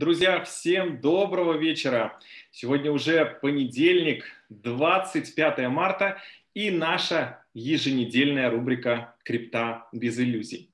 Друзья, всем доброго вечера. Сегодня уже понедельник, 25 марта, и наша еженедельная рубрика «Крипта без иллюзий».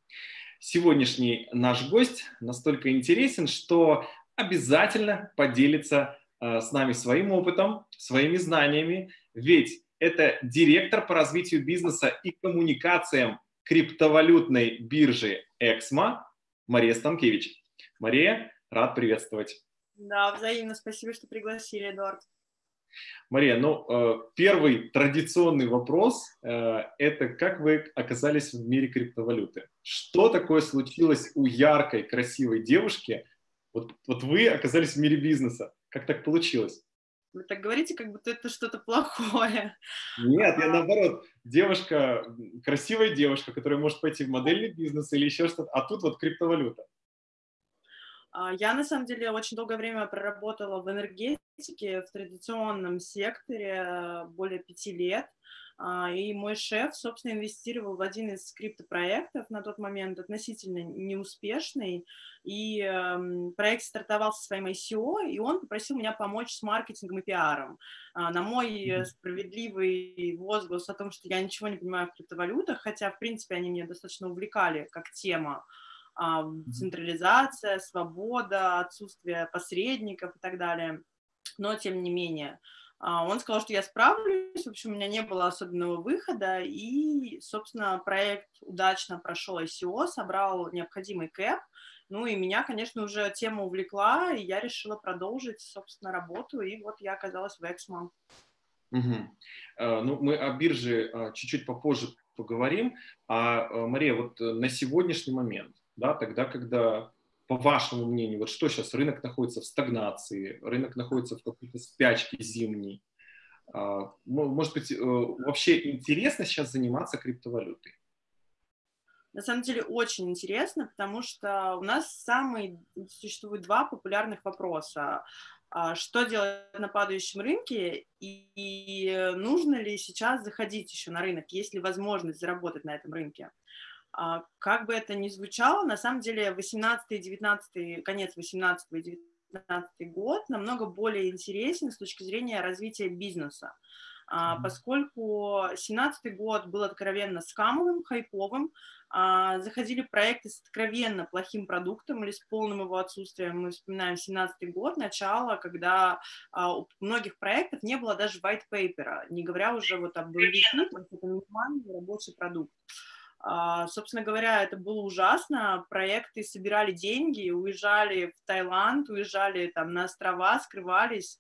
Сегодняшний наш гость настолько интересен, что обязательно поделится э, с нами своим опытом, своими знаниями, ведь это директор по развитию бизнеса и коммуникациям криптовалютной биржи Эксмо Мария Станкевич. Мария, рад приветствовать. Да, взаимно. Спасибо, что пригласили, Эдуард. Мария, ну, э, первый традиционный вопрос э, – это как вы оказались в мире криптовалюты? Что такое случилось у яркой, красивой девушки? Вот, вот вы оказались в мире бизнеса. Как так получилось? Вы так говорите, как будто это что-то плохое. Нет, я наоборот. Девушка, красивая девушка, которая может пойти в модельный бизнес или еще что-то, а тут вот криптовалюта. А, я, на самом деле, очень долгое время проработала в энергетике, в традиционном секторе, более пяти лет. А, и мой шеф, собственно, инвестировал в один из криптопроектов на тот момент относительно неуспешный. И э, проект стартовал со своим ICO, и он попросил меня помочь с маркетингом и пиаром. А, на мой справедливый возглас о том, что я ничего не понимаю в криптовалютах, хотя, в принципе, они меня достаточно увлекали как тема, централизация, свобода, отсутствие посредников и так далее. Но, тем не менее, а, он сказал, что я справлюсь, в общем, у меня не было особенного выхода, и, собственно, проект удачно прошел ICO, собрал необходимый кэп, ну и меня, конечно, уже тема увлекла, и я решила продолжить, собственно, работу, и вот я оказалась в Эксмо. Угу. Ну, мы о бирже а, чуть-чуть попозже поговорим. А, Мария, вот э, на сегодняшний момент, да, тогда, когда, по вашему мнению, вот что сейчас, рынок находится в стагнации, рынок находится в какой-то спячке зимней, а, может быть, э, вообще интересно сейчас заниматься криптовалютой? На самом деле очень интересно, потому что у нас самые существуют два популярных вопроса. А, что делать на падающем рынке и нужно ли сейчас заходить еще на рынок, есть ли возможность заработать на этом рынке? А, как бы это ни звучало, на самом деле 18-19, конец 18 и 19 год намного более интересен с точки зрения развития бизнеса. Mm-hmm. Поскольку 17 год был откровенно скамовым, хайповым, а, заходили проекты с откровенно плохим продуктом или с полным его отсутствием. Мы вспоминаем 17 год, начало, когда у многих проектов не было даже white paper, не говоря уже вот об MVP, рабочий продукт. А, собственно говоря, это было ужасно. Проекты собирали деньги, уезжали в Таиланд, уезжали там на острова, скрывались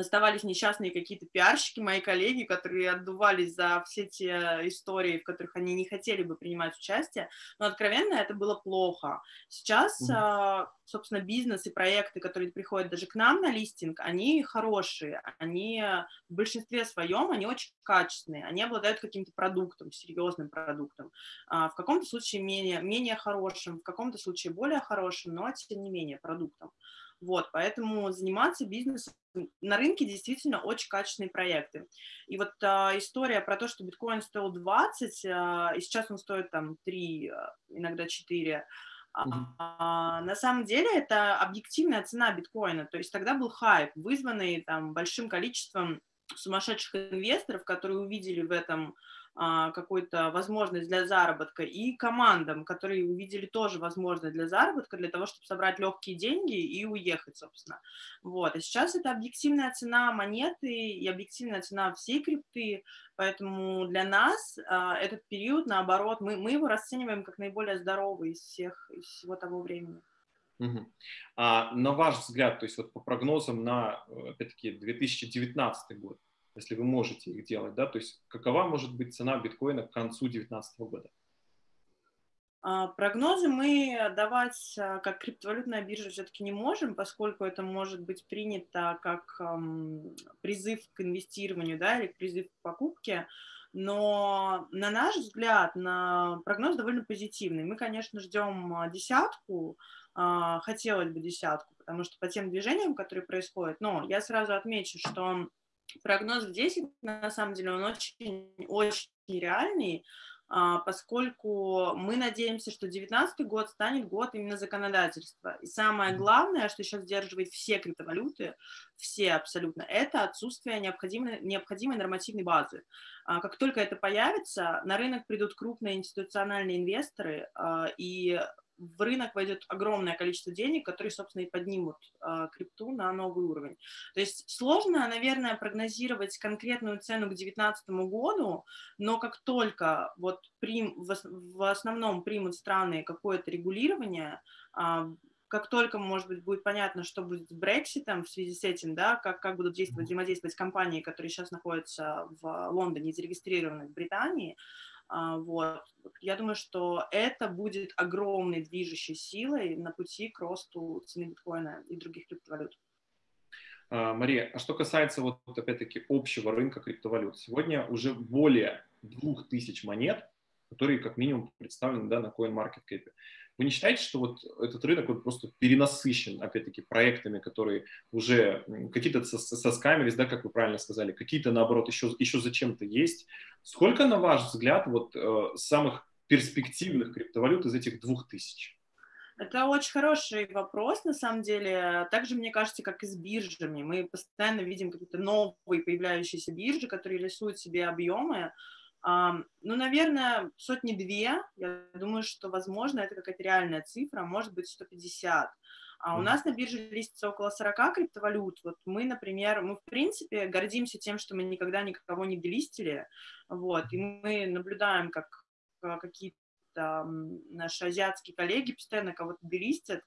оставались несчастные какие-то пиарщики, мои коллеги, которые отдувались за все те истории, в которых они не хотели бы принимать участие, но откровенно это было плохо. Сейчас, mm-hmm. собственно, бизнес и проекты, которые приходят даже к нам на листинг, они хорошие, они в большинстве своем, они очень качественные, они обладают каким-то продуктом, серьезным продуктом, а, в каком-то случае менее, менее хорошим, в каком-то случае более хорошим, но тем не менее продуктом. Вот, поэтому заниматься бизнесом на рынке действительно очень качественные проекты. И вот а, история про то, что биткоин стоил 20, а, и сейчас он стоит там 3, а, иногда 4, Mm-hmm. А, на самом деле это объективная цена биткоина, то есть тогда был хайп, вызванный там большим количеством сумасшедших инвесторов, которые увидели в этом какую-то возможность для заработка, и командам, которые увидели тоже возможность для заработка, для того, чтобы собрать легкие деньги и уехать, собственно. Вот. И сейчас это объективная цена монеты и объективная цена всей крипты, поэтому для нас а, этот период, наоборот, мы, мы его расцениваем как наиболее здоровый из всех, из всего того времени. Угу. А на ваш взгляд, то есть вот по прогнозам на, опять-таки, 2019 год, если вы можете их делать, да, то есть какова может быть цена биткоина к концу 2019 года? А, прогнозы мы давать а, как криптовалютная биржа все-таки не можем, поскольку это может быть принято как призыв к инвестированию да, или призыв к покупке. Но на наш взгляд, на прогноз довольно позитивный. Мы, конечно, ждем десятку, э, хотелось бы десятку, потому что по тем движениям, которые происходят, но я сразу отмечу, что прогноз в 10, на самом деле, он очень, очень реальный, а, поскольку мы надеемся, что 2019 год станет год именно законодательства. И самое главное, что сейчас сдерживает все криптовалюты, все абсолютно, это отсутствие необходимой, необходимой нормативной базы. А, как только это появится, на рынок придут крупные институциональные инвесторы, а, и в рынок войдет огромное количество денег, которые, собственно, и поднимут э, крипту на новый уровень. То есть сложно, наверное, прогнозировать конкретную цену к 2019 году, но как только вот прим, в, в основном примут страны какое-то регулирование, э, как только, может быть, будет понятно, что будет с Брекситом в связи с этим, да, как, как будут действовать, взаимодействовать компании, которые сейчас находятся в Лондоне, зарегистрированы в Британии, а, вот. Я думаю, что это будет огромной движущей силой на пути к росту цены биткоина и других криптовалют. А, Мария, а что касается вот опять-таки общего рынка криптовалют, сегодня уже более 2000 монет, которые как минимум представлены да, на CoinMarketCap. Вы не считаете, что вот этот рынок вот просто перенасыщен, опять-таки, проектами, которые уже какие-то соскамились, да, как вы правильно сказали, какие-то, наоборот, еще, еще зачем-то есть. Сколько, на ваш взгляд, вот э, самых перспективных криптовалют из этих двух тысяч? Это очень хороший вопрос, на самом деле. Также, мне кажется, как и с биржами. Мы постоянно видим какие-то новые появляющиеся биржи, которые рисуют себе объемы, ну, наверное, сотни-две. Я думаю, что, возможно, это какая-то реальная цифра, может быть, 150. А у нас на бирже листится около 40 криптовалют. Вот мы, например, мы, в принципе, гордимся тем, что мы никогда никого не делистили, вот, и мы наблюдаем, как а, какие-то наши азиатские коллеги постоянно кого-то делистят,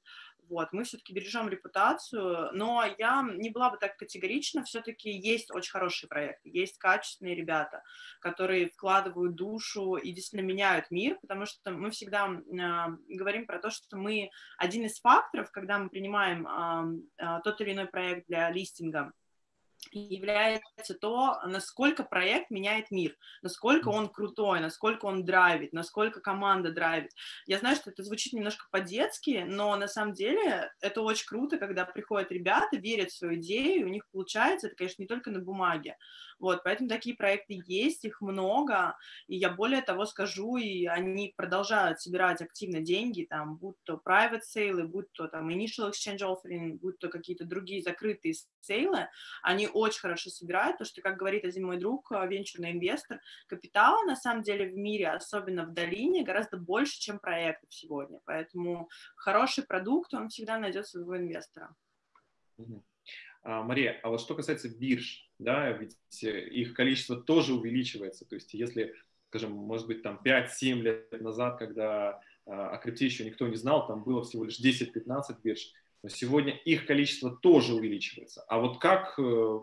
вот, мы все-таки бережем репутацию, но я не была бы так категорична, все-таки есть очень хорошие проекты, есть качественные ребята, которые вкладывают душу и действительно меняют мир, потому что мы всегда э, говорим про то, что мы один из факторов, когда мы принимаем э, э, тот или иной проект для листинга, является то, насколько проект меняет мир, насколько он крутой, насколько он драйвит, насколько команда драйвит. Я знаю, что это звучит немножко по-детски, но на самом деле это очень круто, когда приходят ребята, верят в свою идею, у них получается, это, конечно, не только на бумаге, вот, поэтому такие проекты есть, их много, и я более того скажу, и они продолжают собирать активно деньги, там, будь то private sale, будь то там initial exchange offering, будь то какие-то другие закрытые сейлы, они очень хорошо собирают, потому что, как говорит один мой друг, э, венчурный инвестор, капитала на самом деле в мире, особенно в долине, гораздо больше, чем проектов сегодня, поэтому хороший продукт, он всегда найдет своего инвестора. А, Мария, а вот что касается бирж, да, ведь э, их количество тоже увеличивается. То есть если, скажем, может быть, там 5-7 лет назад, когда а, о крипте еще никто не знал, там было всего лишь 10-15 бирж, но сегодня их количество тоже увеличивается. А вот как, э,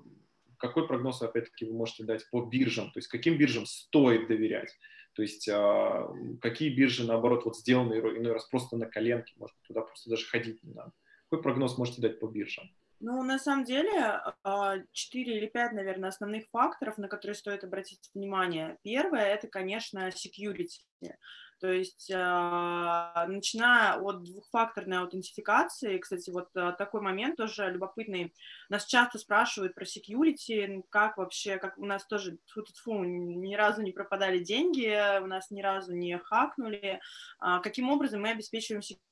какой прогноз, опять-таки, вы можете дать по биржам? То есть каким биржам стоит доверять? То есть а, какие биржи, наоборот, вот сделаны иной раз просто на коленке, может быть, туда просто даже ходить не надо. Какой прогноз можете дать по биржам? Ну, на самом деле, а, четыре или пять, наверное, основных факторов, на которые стоит обратить внимание. Первое – это, конечно, security. То есть, а, начиная от двухфакторной аутентификации, кстати, вот а, такой момент тоже любопытный. Нас часто спрашивают про security, как вообще, как у нас тоже, фу -фу -фу, ни разу не пропадали деньги, у нас ни разу не хакнули. Каким образом мы обеспечиваем security?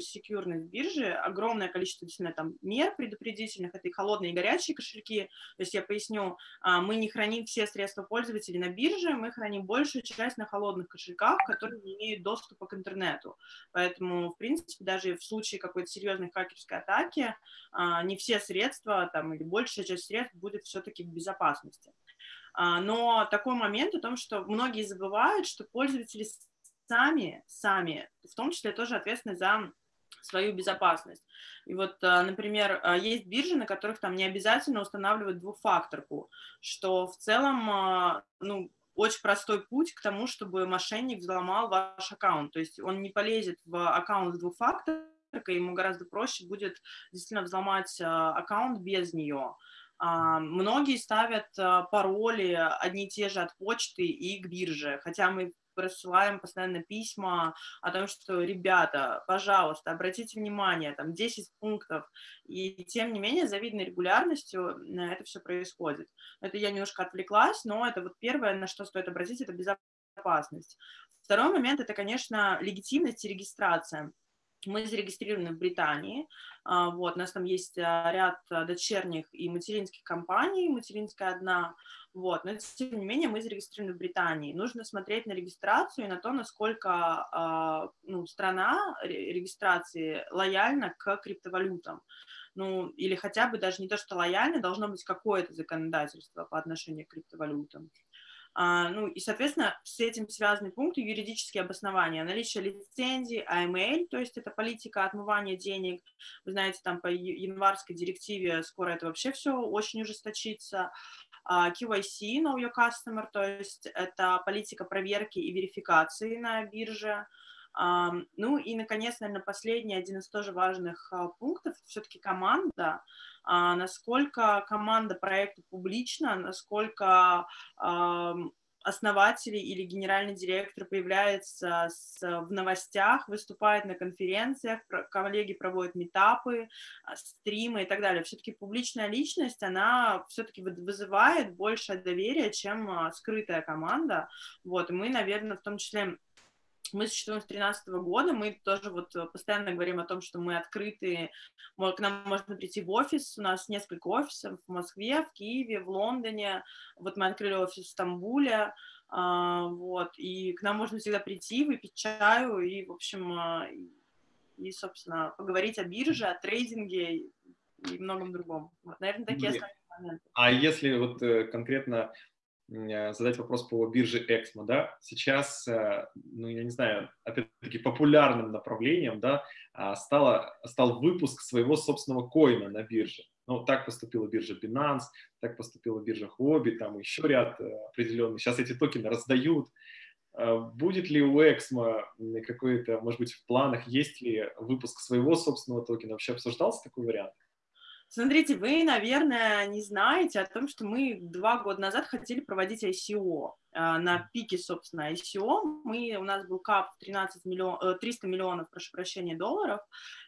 Секьюрность биржи, огромное количество действительно там мер предупредительных, это и холодные и горячие кошельки, то есть я поясню, а, мы не храним все средства пользователей на бирже, мы храним большую часть на холодных кошельках, которые не имеют доступа к интернету, поэтому, в принципе, даже в случае какой-то серьезной хакерской атаки, а, не все средства там или большая часть средств будет все-таки в безопасности. А, но такой момент о том, что многие забывают, что пользователи сами, сами, в том числе тоже ответственны за свою безопасность. И вот, а, например, а, есть биржи, на которых там не обязательно устанавливать двухфакторку, что в целом, а, ну, очень простой путь к тому, чтобы мошенник взломал ваш аккаунт. То есть он не полезет в аккаунт с двухфакторкой, ему гораздо проще будет действительно взломать аккаунт без нее. Многие ставят пароли одни и те же от почты и к бирже, хотя мы рассылаем постоянно письма о том, что, ребята, пожалуйста, обратите внимание, там 10 пунктов, и тем не менее, завидной регулярностью это все происходит. Это я немножко отвлеклась, но это вот первое, на что стоит обратить, это безопасность. Второй момент — это, конечно, легитимность и регистрация. Мы зарегистрированы в Британии, а, вот, у нас там есть а, ряд а, дочерних и материнских компаний, материнская одна, вот, но тем не менее мы зарегистрированы в Британии. Нужно смотреть на регистрацию и на то, насколько ну, страна регистрации лояльна к криптовалютам ну, или хотя бы даже не то, что лояльно, должно быть какое-то законодательство по отношению к криптовалютам. А, ну и, соответственно, с этим связаны пункты юридические обоснования. Наличие лицензии, AML, то есть это политика отмывания денег. Вы знаете, там по январской директиве скоро это вообще все очень ужесточится. А, QIC, Know Your Customer, то есть это политика проверки и верификации на бирже. Ну и, наконец, наверное, последний, один из тоже важных а, пунктов, все-таки команда, а, насколько команда проекта публична, насколько основатели или генеральный директор появляется в новостях, выступает на конференциях, коллеги проводят метапы, а, стримы и так далее. Все-таки публичная личность, она все-таки вызывает больше доверия, чем скрытая команда. Вот, и мы, наверное, в том числе мы существуем с 2013 года, мы тоже вот э, постоянно говорим о том, что мы открыты, к нам можно прийти в офис, у нас несколько офисов в Москве, в Киеве, в Лондоне, вот мы открыли офис в Стамбуле, а, вот, и к нам можно всегда прийти, выпить чаю и, в общем, а, и, собственно, поговорить о бирже, о трейдинге и многом другом. Вот, наверное, такие основные моменты. А если вот э, конкретно задать вопрос по бирже Эксмо, да, сейчас, э, ну, я не знаю, опять-таки популярным направлением, да, а, стало, стал выпуск своего собственного коина на бирже. Ну, так поступила биржа Binance, так поступила биржа Huobi, там еще ряд э, определенных. Сейчас эти токены раздают. Будет ли у Эксмо какой-то, может быть, в планах, есть ли выпуск своего собственного токена? Вообще обсуждался такой вариант? Смотрите, вы, наверное, не знаете о том, что мы два года назад хотели проводить ICO. А, на пике, собственно, ICO. Мы, у нас был кап 13 миллион, 300 миллионов, прошу прощения, долларов,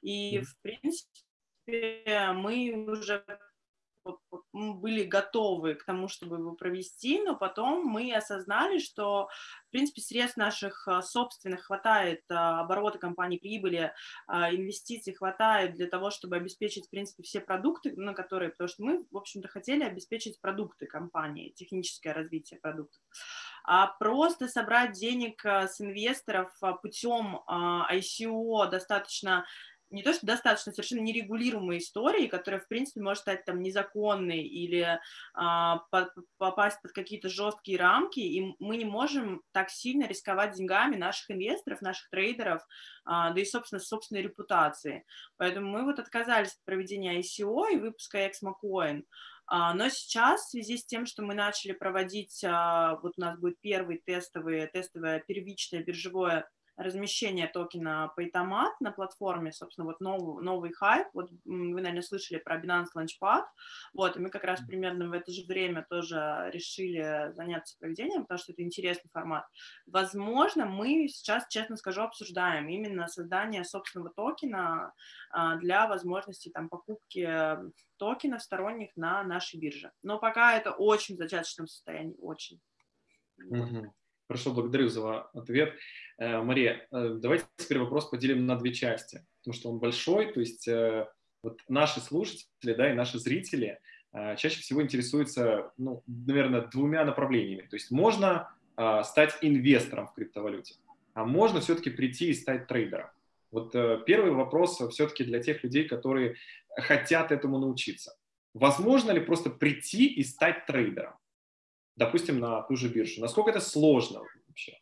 и, в принципе, мы уже были готовы к тому, чтобы его провести, но потом мы осознали, что, в принципе, средств наших а, собственных хватает, а, оборота компании прибыли, а, инвестиций хватает для того, чтобы обеспечить, в принципе, все продукты, на которые, потому что мы, в общем-то, хотели обеспечить продукты компании, техническое развитие продуктов. А просто собрать денег с инвесторов путем ICO достаточно не то, что достаточно совершенно нерегулируемой истории, которая, в принципе, может стать там незаконной или а, по, попасть под какие-то жесткие рамки, и мы не можем так сильно рисковать деньгами наших инвесторов, наших трейдеров, а, да и, собственно, собственной репутации. Поэтому мы вот отказались от проведения ICO и выпуска ExmoCoin. А, но сейчас, в связи с тем, что мы начали проводить, а, вот у нас будет первый тестовый, тестовое первичное биржевое размещение токена Paytomat на платформе, собственно, вот новый, новый хайп, вот вы, наверное, слышали про Binance Launchpad, вот, и мы как раз примерно в это же время тоже решили заняться проведением, потому что это интересный формат. Возможно, мы сейчас, честно скажу, обсуждаем именно создание собственного токена а, для возможности там покупки токенов сторонних на нашей бирже. Но пока это очень в зачаточном состоянии, очень. Mm-hmm. Хорошо, благодарю за ответ. Э, Мария, э, давайте теперь вопрос поделим на две части, потому что он большой, то есть э, вот наши слушатели, да, и наши зрители чаще всего интересуются, ну, наверное, двумя направлениями. То есть можно стать инвестором в криптовалюте, а можно все-таки прийти и стать трейдером. Вот первый вопрос все-таки для тех людей, которые хотят этому научиться. Возможно ли просто прийти и стать трейдером? Допустим, на ту же биржу? Насколько это сложно вообще?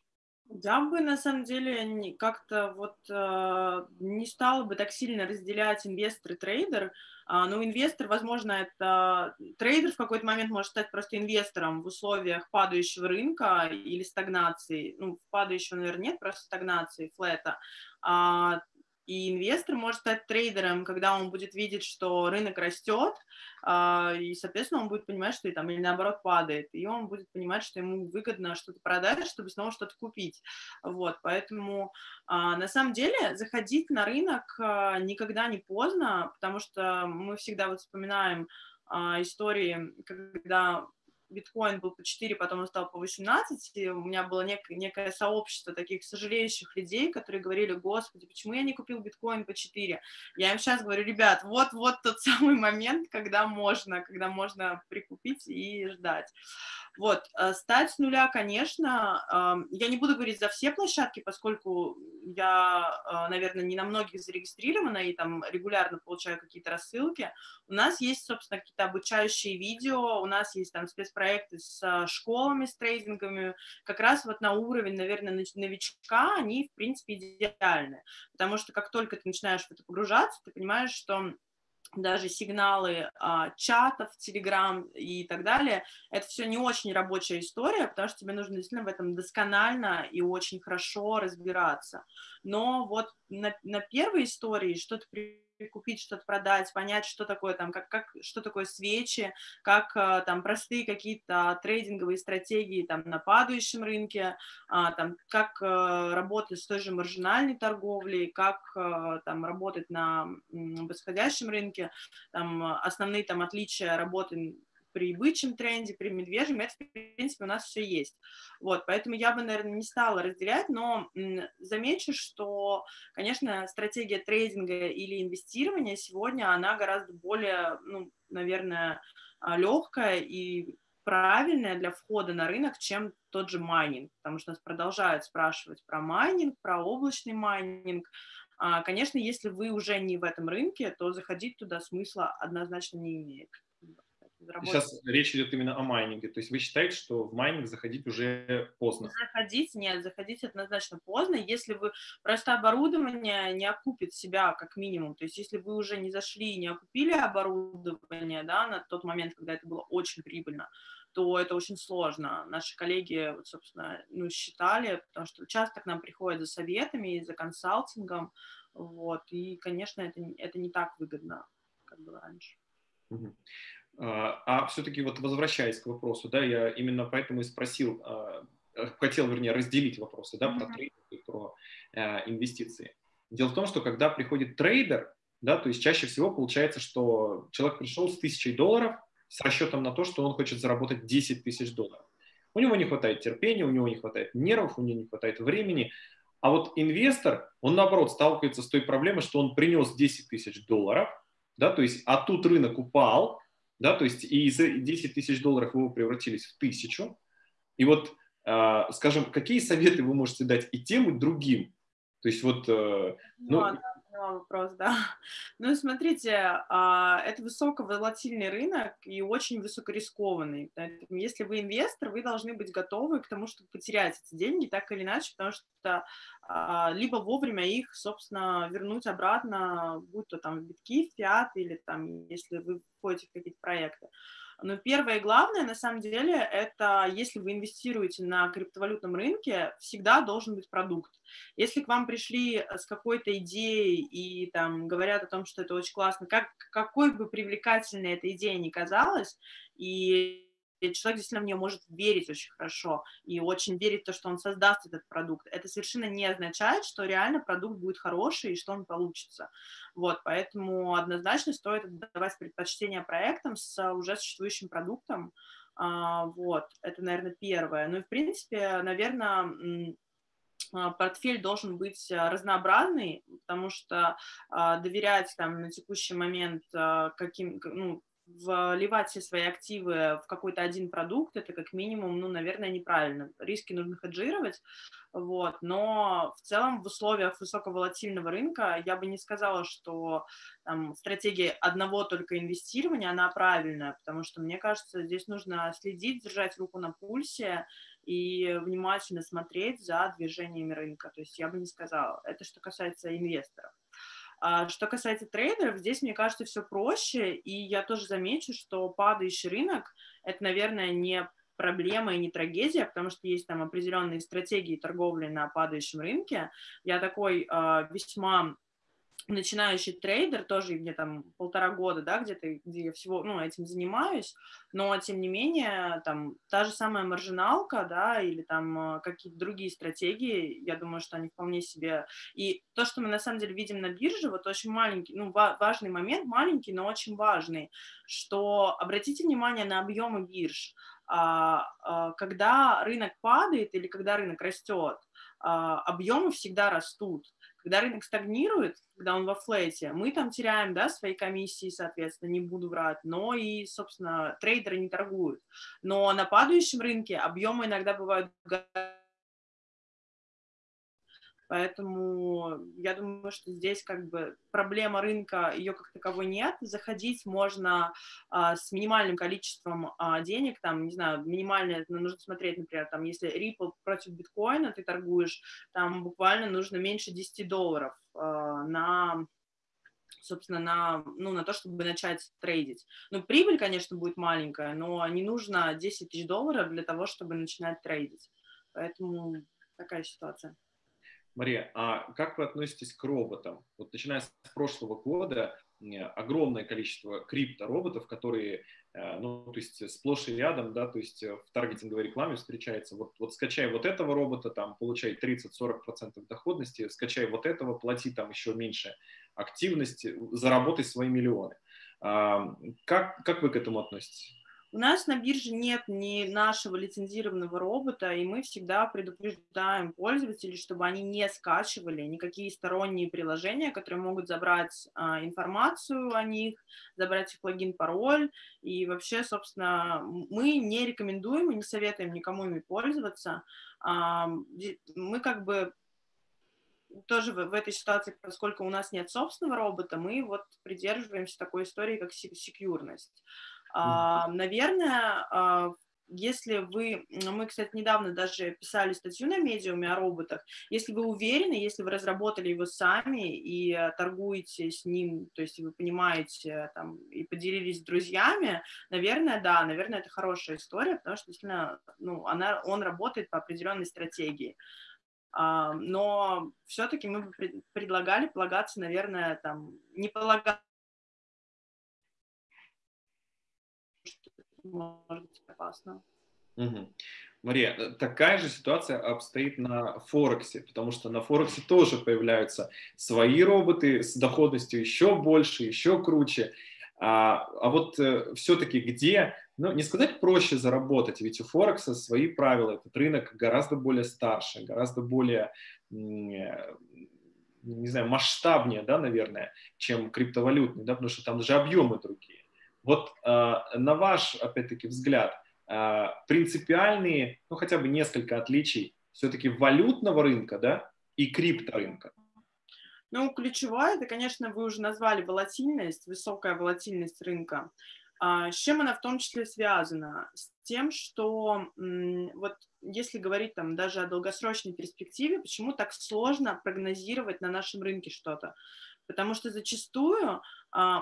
Я бы на самом деле как-то вот э, не стала бы так сильно разделять инвестор и трейдер. А, ну, инвестор, возможно, это трейдер в какой-то момент может стать просто инвестором в условиях падающего рынка или стагнации. Ну, падающего, наверное, нет, просто стагнации, флета. А и инвестор может стать трейдером, когда он будет видеть, что рынок растет, а, и, соответственно, он будет понимать, что и там или наоборот падает, и он будет понимать, что ему выгодно что-то продать, чтобы снова что-то купить. Вот, поэтому а, на самом деле заходить на рынок а, никогда не поздно, потому что мы всегда вот вспоминаем истории, когда биткоин был по 4, потом он стал по 18, и у меня было нек- некое сообщество таких сожалеющих людей, которые говорили, господи, почему я не купил биткоин по 4? Я им сейчас говорю, ребят, вот-вот тот самый момент, когда можно, когда можно прикупить и ждать. Вот, э, стать с нуля, конечно, я не буду говорить за все площадки, поскольку я, э, наверное, не на многих зарегистрирована и там регулярно получаю какие-то рассылки. У нас есть, собственно, какие-то обучающие видео, у нас есть там спецпроекты с школами, с трейдингами, как раз вот на уровень, наверное, новичка они, в принципе, идеальны, потому что как только ты начинаешь в это погружаться, ты понимаешь, что даже сигналы а, чатов, телеграм и так далее, это все не очень рабочая история, потому что тебе нужно действительно в этом досконально и очень хорошо разбираться. Но вот на, на первой истории что-то купить, что-то продать, понять, что такое там, как, как, что такое свечи, как э, там простые какие-то трейдинговые стратегии там на падающем рынке, а, там, как э, работать с той же маржинальной торговлей, как э, там работать на восходящем рынке, там основные там отличия работы при бычьем тренде, при медвежьем, это, в принципе, у нас все есть. Вот, поэтому я бы, наверное, не стала разделять, но замечу, что, конечно, стратегия трейдинга или инвестирования сегодня, она гораздо более, ну, наверное, а, легкая и правильная для входа на рынок, чем тот же майнинг, потому что нас продолжают спрашивать про майнинг, про облачный майнинг. А, конечно, если вы уже не в этом рынке, то заходить туда смысла однозначно не имеет. Сейчас речь идет именно о майнинге. То есть вы считаете, что в майнинг заходить уже поздно? Заходить? Нет, заходить однозначно поздно. Если вы просто оборудование не окупит себя как минимум, то есть если вы уже не зашли и не окупили оборудование да, на тот момент, когда это было очень прибыльно, то это очень сложно. Наши коллеги, вот, собственно, ну, считали, потому что часто к нам приходят за советами и за консалтингом, вот, и, конечно, это, это не так выгодно, как было раньше. А, а все-таки вот возвращаясь к вопросу, да, я именно поэтому и спросил, а, э, хотел, вернее, разделить вопросы, да, про трейдинг и про э, инвестиции. Дело в том, что когда приходит трейдер, да, то есть чаще всего получается, что человек пришел с тысячей долларов с расчетом на то, что он хочет заработать 10 тысяч долларов. У него не хватает терпения, у него не хватает нервов, у него не хватает времени. А вот инвестор, он наоборот сталкивается с той проблемой, что он принес 10 тысяч долларов, да, то есть, а тут рынок упал, да, то есть и из 10 тысяч долларов его превратились в тысячу. И вот, э, скажем, какие советы вы можете дать и тем, и другим? То есть вот... Э, ну, ну, вопрос, да. Ну, смотрите, а, это высоковолатильный рынок и очень высокорискованный. Поэтому, если вы инвестор, вы должны быть готовы к тому, чтобы потерять эти деньги так или иначе, потому что а, либо вовремя их, собственно, вернуть обратно, будь то там в битки, в фиат или там, если вы входите в какие-то проекты. Но первое и главное, на самом деле, это если вы инвестируете на криптовалютном рынке, всегда должен быть продукт. Если к вам пришли с какой-то идеей и там говорят о том, что это очень классно, как, какой бы привлекательной эта идея ни казалась, и человек действительно в нее может верить очень хорошо и очень верить в то, что он создаст этот продукт. Это совершенно не означает, что реально продукт будет хороший и что он получится. Вот, поэтому однозначно стоит давать предпочтение проектам с уже существующим продуктом. А, вот, это, наверное, первое. Ну и, в принципе, наверное, портфель должен быть разнообразный, потому что а, доверять там на текущий момент каким, ну, вливать все свои активы в какой-то один продукт, это как минимум, ну, наверное, неправильно. Риски нужно хеджировать, вот, но в целом в условиях высоковолатильного рынка я бы не сказала, что там, стратегия одного только инвестирования, она правильная, потому что, мне кажется, здесь нужно следить, держать руку на пульсе и внимательно смотреть за движениями рынка. То есть я бы не сказала. Это что касается инвесторов. А что касается трейдеров, здесь, мне кажется, все проще, и я тоже замечу, что падающий рынок – это, наверное, не проблема и не трагедия, потому что есть там определенные стратегии торговли на падающем рынке. Я такой э, весьма начинающий трейдер, тоже мне там полтора года, да, где-то, где я всего, ну, этим занимаюсь, но, тем не менее, там, та же самая маржиналка, да, или там э, какие-то другие стратегии, я думаю, что они вполне себе, и то, что мы на самом деле видим на бирже, вот очень маленький, ну, важный момент, маленький, но очень важный, что обратите внимание на объемы бирж, а, а, когда рынок падает или когда рынок растет, а, объемы всегда растут, когда рынок стагнирует, когда он во флете, мы там теряем, да, свои комиссии, соответственно, не буду врать, но и, собственно, трейдеры не торгуют. Но на падающем рынке объемы иногда бывают Поэтому я думаю, что здесь как бы проблема рынка, ее как таковой нет. Заходить можно а, с минимальным количеством а, денег, там, не знаю, минимальное, ну, нужно смотреть, например, там, если Ripple против биткоина ты торгуешь, там буквально нужно меньше 10 долларов а, на собственно, на, ну, на то, чтобы начать трейдить. Ну, прибыль, конечно, будет маленькая, но не нужно 10 тысяч долларов для того, чтобы начинать трейдить. Поэтому такая ситуация. Мария, а как вы относитесь к роботам? Вот начиная с прошлого года огромное количество криптороботов, которые, э, ну, то есть сплошь и рядом, да, то есть в таргетинговой рекламе встречается, вот, вот скачай вот этого робота, там, получай 30-40% доходности, скачай вот этого, плати там еще меньше активности, заработай свои миллионы. А, как, как вы к этому относитесь? У нас на бирже нет ни нашего лицензированного робота, и мы всегда предупреждаем пользователей, чтобы они не скачивали никакие сторонние приложения, которые могут забрать а, информацию о них, забрать их логин, пароль, и вообще, собственно, мы не рекомендуем и не советуем никому ими пользоваться. А, мы как бы тоже в, в этой ситуации, поскольку у нас нет собственного робота, мы вот придерживаемся такой истории, как секьюрность. А, наверное, а, если вы, мы, кстати, недавно даже писали статью на медиуме о роботах, если вы уверены, если вы разработали его сами и э, торгуете с ним, то есть вы понимаете там, и поделились с друзьями, наверное, да, наверное, это хорошая история, потому что действительно ну, она, он работает по определенной стратегии. Uh, но все-таки мы предлагали полагаться, наверное, там, не полагаться может быть опасно. Угу. Мария, э, такая же ситуация обстоит на Форексе, потому что на Форексе тоже появляются свои роботы с доходностью еще больше, еще круче. А, а вот э, все-таки где, ну не сказать проще заработать, ведь у Форекса свои правила, этот рынок гораздо более старше, гораздо более, э, не знаю, масштабнее, да, наверное, чем криптовалютный, да, потому что там даже объемы другие. Вот э, на ваш, опять-таки, взгляд, э, принципиальные, ну хотя бы несколько отличий все-таки валютного рынка, да, и крипторынка? Ну, ключевое, это, конечно, вы уже назвали волатильность, высокая волатильность рынка. А, с чем она в том числе связана? С тем, что вот если говорить там даже о долгосрочной перспективе, почему так сложно прогнозировать на нашем рынке что-то? потому что зачастую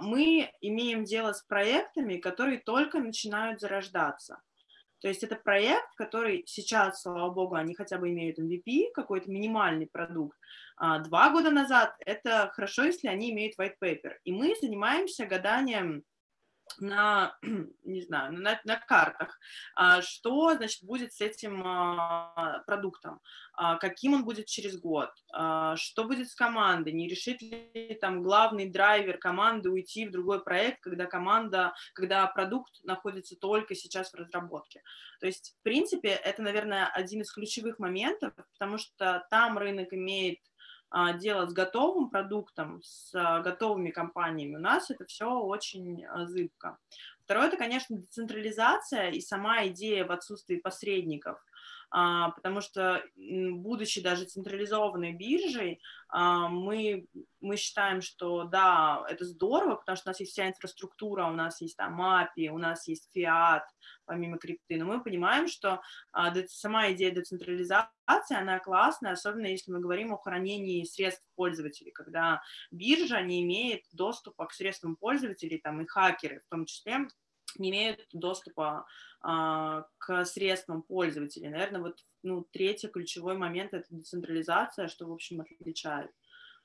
мы имеем дело с проектами, которые только начинают зарождаться. То есть это проект, который сейчас, слава богу, они хотя бы имеют MVP, какой-то минимальный продукт. А два года назад это хорошо, если они имеют white paper. И мы занимаемся гаданием на, не знаю, на, на картах, а, что, значит, будет с этим а, продуктом, а, каким он будет через год, что будет с командой, не решит ли там главный драйвер команды уйти в другой проект, когда команда, когда продукт находится только сейчас в разработке. То есть, в принципе, это, наверное, один из ключевых моментов, потому что там рынок имеет дело с готовым продуктом, с а, готовыми компаниями, у нас это все очень а, зыбко. Второе, это, конечно, децентрализация и сама идея в отсутствии посредников – а, потому что, будучи даже централизованной биржей, а, мы, мы считаем, что да, это здорово, потому что у нас есть вся инфраструктура, у нас есть там API, у нас есть фиат, помимо крипты, но мы понимаем, что а, сама идея децентрализации, она классная, особенно если мы говорим о хранении средств пользователей, когда биржа не имеет доступа к средствам пользователей, там и хакеры в том числе, не имеют доступа а, к средствам пользователей. Наверное, вот ну, третий ключевой момент – это децентрализация, что, в общем, отличает.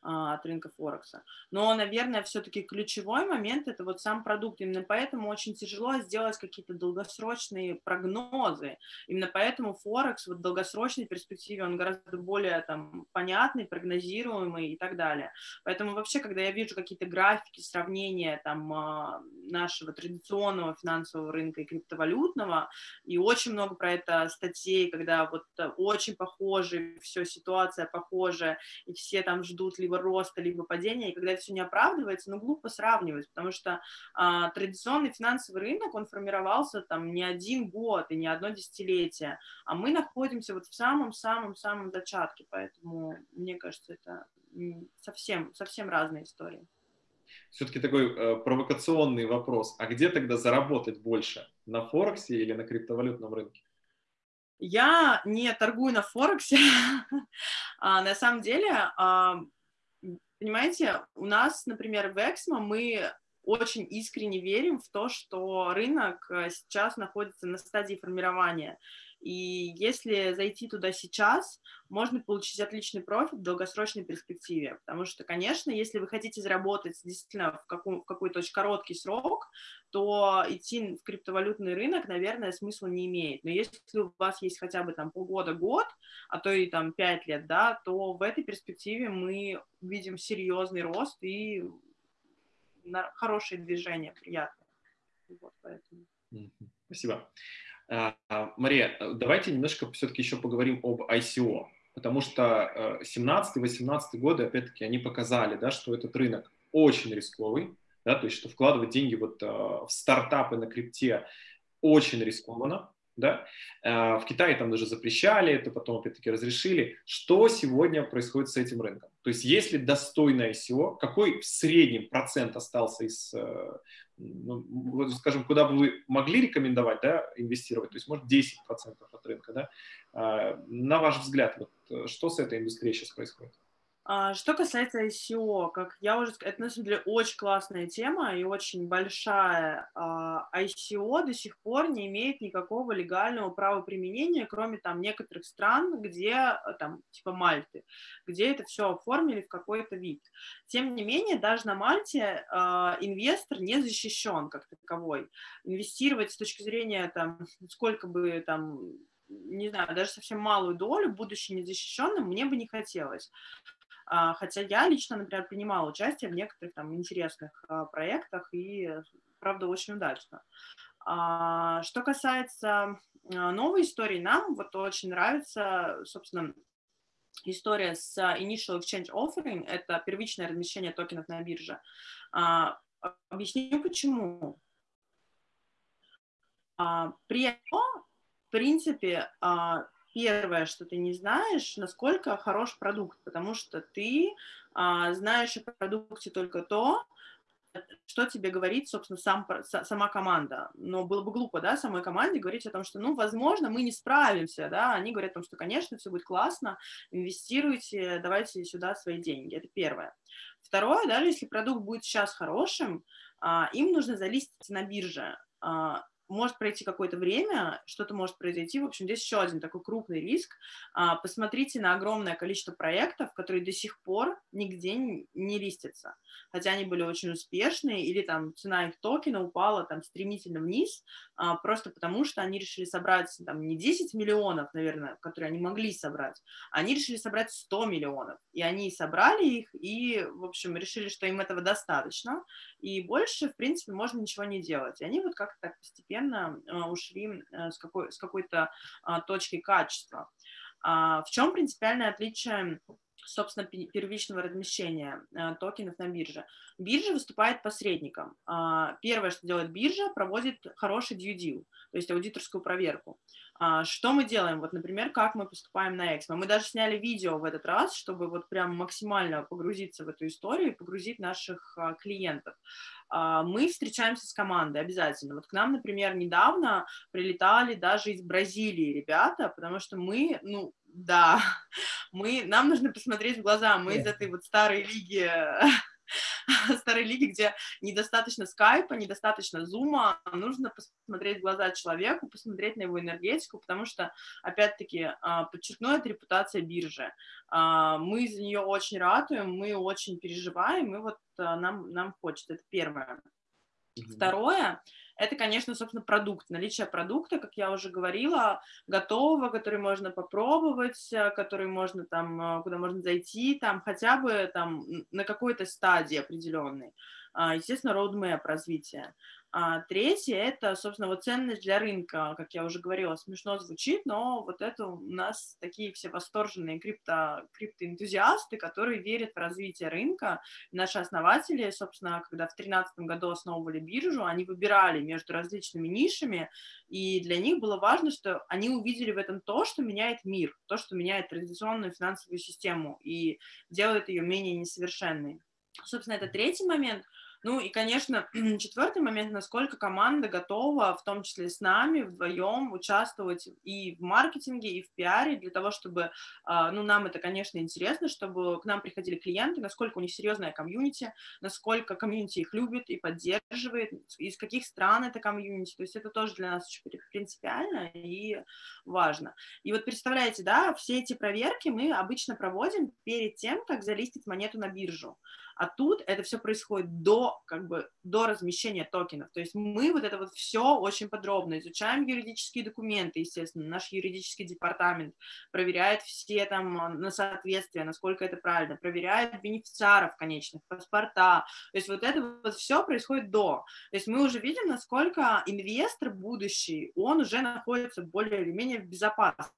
А, от рынка Форекса. Но, наверное, все-таки ключевой момент – это вот сам продукт. Именно поэтому очень тяжело сделать какие-то долгосрочные прогнозы. Именно поэтому Форекс вот в долгосрочной перспективе, он гораздо более там, понятный, прогнозируемый и так далее. Поэтому вообще, когда я вижу какие-то графики, сравнения там, а, нашего традиционного финансового рынка и криптовалютного, и очень много про это статей, когда вот э, очень похожи, все, ситуация похожая, и все там ждут либо роста, либо падения, и когда это все не оправдывается, ну, глупо сравнивать, потому что а, традиционный финансовый рынок, он формировался там не один год и не одно десятилетие, а мы находимся вот в самом-самом-самом зачатке, поэтому, мне кажется, это совсем, совсем разные истории. Все-таки такой э, провокационный вопрос. А где тогда заработать больше? На Форексе или на криптовалютном рынке? Я не торгую на Форексе. а, на самом деле, а, понимаете, у нас, например, в Эксмо мы очень искренне верим в то, что рынок э, сейчас находится на стадии формирования. И если зайти туда сейчас, можно получить отличный профит в долгосрочной перспективе. Потому что, конечно, если вы хотите заработать действительно в, каком, в какой-то очень короткий срок, то идти в криптовалютный рынок, наверное, смысла не имеет. Но если у вас есть хотя бы там полгода-год, а то и там пять лет, да, то в этой перспективе мы видим серьезный рост и хорошее движение, приятное. Вот, поэтому. Спасибо. А, Мария, давайте немножко все-таки еще поговорим об ICO, потому что 17-18 э, годы, опять-таки, они показали, да, что этот рынок очень рисковый, да, то есть что вкладывать деньги вот э, в стартапы на крипте очень рискованно, да, э, в Китае там даже запрещали, это потом опять-таки разрешили. Что сегодня происходит с этим рынком? То есть если достойное ICO, какой в среднем процент остался из ну, скажем, куда бы вы могли рекомендовать да, инвестировать, то есть, может, 10% от рынка, да, а, на ваш взгляд, вот, э, что с этой индустрией сейчас происходит? А, что касается ICO, как я уже сказала, это на самом деле очень классная тема и очень большая. А, ICO до сих пор не имеет никакого легального права применения, кроме там некоторых стран, где там типа Мальты, где это все оформили в какой-то вид. Тем не менее, даже на Мальте а, инвестор не защищен как таковой. Инвестировать с точки зрения там сколько бы там не знаю, даже совсем малую долю, будучи незащищенным, мне бы не хотелось. А, хотя я лично, например, принимала участие в некоторых там интересных а, проектах и, правда, очень удачно. А, что касается новой истории, нам вот очень нравится, собственно, история с Initial Exchange Offering, это первичное размещение токенов на бирже. Объясню почему. При этом, в принципе, первое, что ты не знаешь, насколько хорош продукт, потому что ты а, знаешь о продукте только то, что тебе говорит, собственно, сам, сама команда. Но было бы глупо, да, самой команде говорить о том, что, ну, возможно, мы не справимся, да, они говорят о том, что, конечно, все будет классно, инвестируйте, давайте сюда свои деньги, это первое. Второе, даже если продукт будет сейчас хорошим, а, им нужно залистить на бирже, а, может пройти какое-то время, что-то может произойти. В общем, здесь еще один такой крупный риск. А, посмотрите на огромное количество проектов, которые до сих пор нигде не листятся. Хотя они были очень успешные, или там цена их токена упала там стремительно вниз, а, просто потому что они решили собрать там не 10 миллионов, наверное, которые они могли собрать, они решили собрать 100 миллионов. И они собрали их, и, в общем, решили, что им этого достаточно, и больше, в принципе, можно ничего не делать. И они вот как-то так постепенно а, ушли э, с, какой, с какой-то а, точки качества. А, в чем принципиальное отличие собственно, первичного размещения э, токенов на бирже. Биржа выступает посредником. Первое, что делает биржа, проводит хороший due deal, то есть аудиторскую проверку. А, что мы делаем? Вот, например, как мы поступаем на Эксмо. Мы даже сняли видео в этот раз, чтобы вот прям максимально погрузиться в эту историю и погрузить наших а, клиентов. А, мы встречаемся с командой обязательно. Вот к нам, например, недавно прилетали даже из Бразилии ребята, потому что мы, ну, да, мы, нам нужно посмотреть в глаза, мы из этой вот старой лиги старой лиги, где недостаточно скайпа, недостаточно зума, нужно посмотреть в глаза человеку, посмотреть на его энергетику, потому что, опять-таки, а, подчеркну, это репутация биржи. А, мы за нее очень ратуем, мы очень переживаем, и вот а, нам, нам хочется, это первое. Второе, это, конечно, собственно, продукт, наличие продукта, как я уже говорила, готового, который можно попробовать, э, который можно там, э, куда можно зайти, там хотя бы там на какой-то стадии определенной. А, естественно, roadmap развития. А третье – это, собственно, вот ценность для рынка, как я уже говорила, смешно звучит, но вот это у нас такие все восторженные крипто, криптоэнтузиасты, которые верят в развитие рынка. Наши основатели, собственно, когда в 2013 году основывали биржу, они выбирали между различными нишами, и для них было важно, что они увидели в этом то, что меняет мир, то, что меняет традиционную финансовую систему и делает ее менее несовершенной. Собственно, это третий момент – ну и, конечно, четвертый момент, насколько команда готова, в том числе с нами, вдвоем участвовать и в маркетинге, и в пиаре, для того, чтобы, а, ну, нам это, конечно, интересно, чтобы к нам приходили клиенты, насколько у них серьезная комьюнити, насколько комьюнити их любит и поддерживает, из каких стран это комьюнити, то есть это тоже для нас очень принципиально и важно. И вот представляете, да, все эти проверки мы обычно проводим перед тем, как залистить монету на биржу. А тут это все происходит до, как бы, до размещения токенов. То есть мы вот это вот все очень подробно изучаем юридические документы, естественно, наш юридический департамент проверяет все там а, на соответствие, насколько это правильно, проверяет бенефициаров конечных, паспорта. То есть вот это вот все происходит до. То есть мы уже видим, насколько инвестор будущий, он уже находится более или менее в безопасности,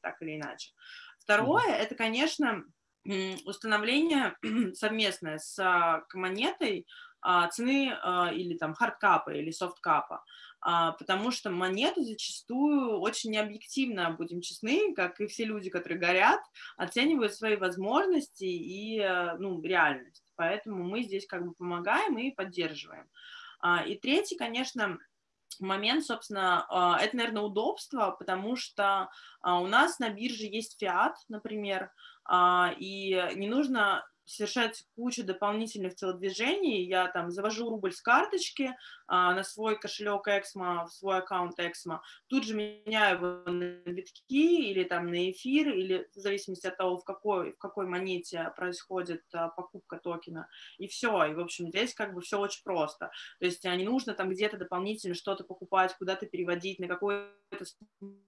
так или иначе. Второе, это, конечно, установление совместное с а, монетой а, цены а, или там хардкапа или софткапа, потому что монеты зачастую очень необъективно, будем честны, как и все люди, которые горят, оценивают свои возможности и ну, реальность. Поэтому мы здесь как бы помогаем и поддерживаем. И третий, конечно, момент, собственно, это, наверное, удобство, потому что у нас на бирже есть фиат, например, и не нужно совершать кучу дополнительных телодвижений. Я там завожу рубль с карточки а, на свой кошелек Эксмо, в свой аккаунт Эксмо, тут же меняю его на битки или там на эфир, или в зависимости от того, в какой, в какой монете происходит а, покупка токена. И все. И, в общем, здесь как бы все очень просто. То есть а, не нужно там где-то дополнительно что-то покупать, куда-то переводить, на какой-то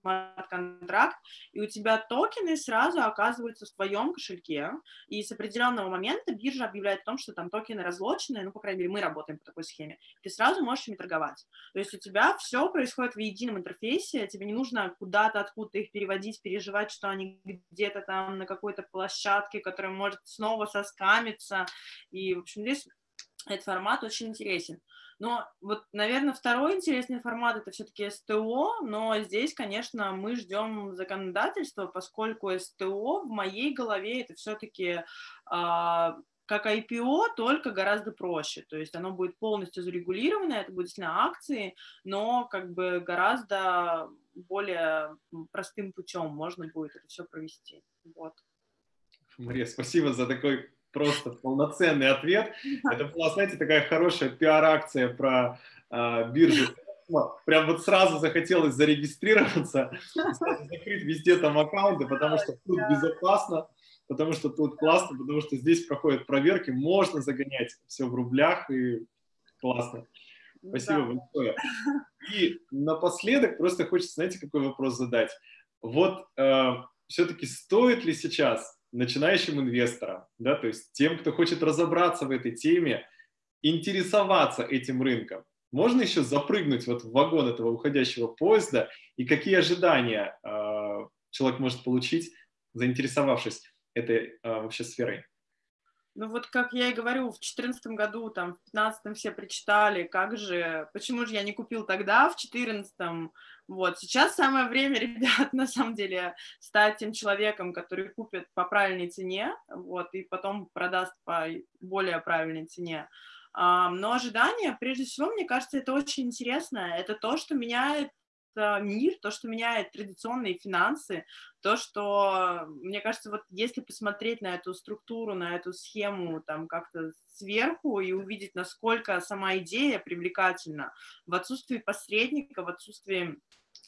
смарт-контракт, и у тебя токены сразу оказываются в твоем кошельке, и с определенного определенного момента биржа объявляет о том, что там токены разлоченные, ну, по крайней мере, мы работаем по такой схеме, ты сразу можешь ими торговать. То есть у тебя все происходит в едином интерфейсе, тебе не нужно куда-то, откуда-то их переводить, переживать, что они где-то там на какой-то площадке, которая может снова соскамиться, и, в общем, здесь этот формат очень интересен. Но вот, наверное, второй интересный формат это все-таки СТО, но здесь, конечно, мы ждем законодательства, поскольку СТО в моей голове это все-таки а, как IPO, только гораздо проще. То есть оно будет полностью зарегулировано, это будет действительно акции, но как бы гораздо более простым путем можно будет это все провести. Вот. Мария, спасибо за такой просто полноценный ответ. Это была, знаете, такая хорошая пиар-акция про э, биржу. Прям вот сразу захотелось зарегистрироваться, закрыть везде там аккаунты, потому что тут безопасно, потому что тут классно, потому что здесь проходят проверки, можно загонять все в рублях и классно. Спасибо да. большое. И напоследок просто хочется, знаете, какой вопрос задать. Вот э, все-таки стоит ли сейчас начинающим инвесторам, да, то есть тем, кто хочет разобраться в этой теме, интересоваться этим рынком. Можно еще запрыгнуть вот в вагон этого уходящего поезда и какие ожидания э, человек может получить, заинтересовавшись этой э, вообще сферой? Ну вот как я и говорю, в 2014 году, там, в 2015 все прочитали, как же, почему же я не купил тогда, в 2014 вот, сейчас самое время, ребят, на самом деле, стать тем человеком, который купит по правильной цене, вот, и потом продаст по более правильной цене. Но ожидания, прежде всего, мне кажется, это очень интересно. Это то, что меняет мир, то, что меняет традиционные финансы, то, что, мне кажется, вот если посмотреть на эту структуру, на эту схему там как-то сверху и увидеть, насколько сама идея привлекательна в отсутствии посредника, в отсутствии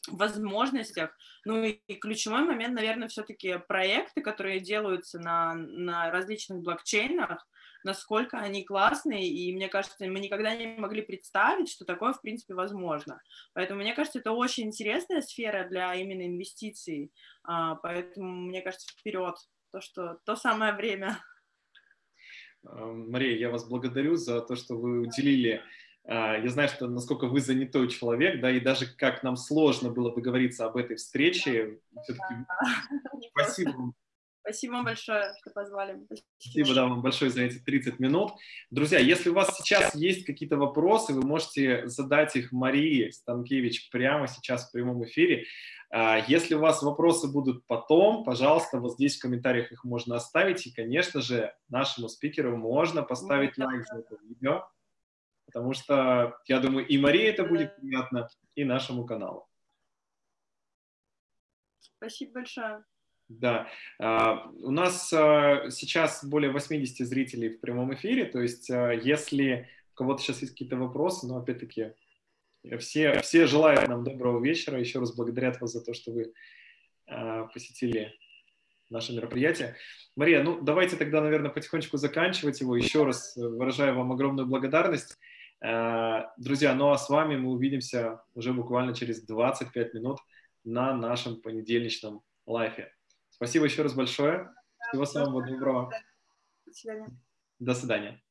возможностях. Ну и ключевой момент, наверное, все-таки проекты, которые делаются на, на различных блокчейнах, насколько они классные, и мне кажется, мы никогда не могли представить, что такое, в принципе, возможно. Поэтому, мне кажется, это очень интересная сфера для именно инвестиций, а, поэтому, мне кажется, вперед, то, что то самое время. Мария, я вас благодарю за то, что вы уделили а, я знаю, что насколько вы занятой человек, да, и даже как нам сложно было договориться об этой встрече. Все-таки спасибо вам Спасибо большое, что позвали. Спасибо, Спасибо да, вам большое за эти 30 минут. Друзья, если у вас сейчас есть какие-то вопросы, вы можете задать их Марии Станкевич прямо сейчас в прямом эфире. А, если у вас вопросы будут потом, пожалуйста, вот здесь в комментариях их можно оставить. И, конечно же, нашему спикеру можно поставить лайк за это видео, потому что, я думаю, и Марии это будет приятно, и нашему каналу. Спасибо большое. Да, а, у нас а, сейчас более 80 зрителей в прямом эфире, то есть а, если у кого-то сейчас есть какие-то вопросы, но опять-таки все, все желают нам доброго вечера, еще раз благодарят вас за то, что вы посетили наше мероприятие. Мария, ну давайте тогда, наверное, потихонечку заканчивать его. Еще раз выражаю вам огромную благодарность. Друзья, ну а с вами мы увидимся уже буквально через 25 минут на нашем понедельничном лайфе. Спасибо еще раз большое. Всего самого доброго. До свидания. До свидания.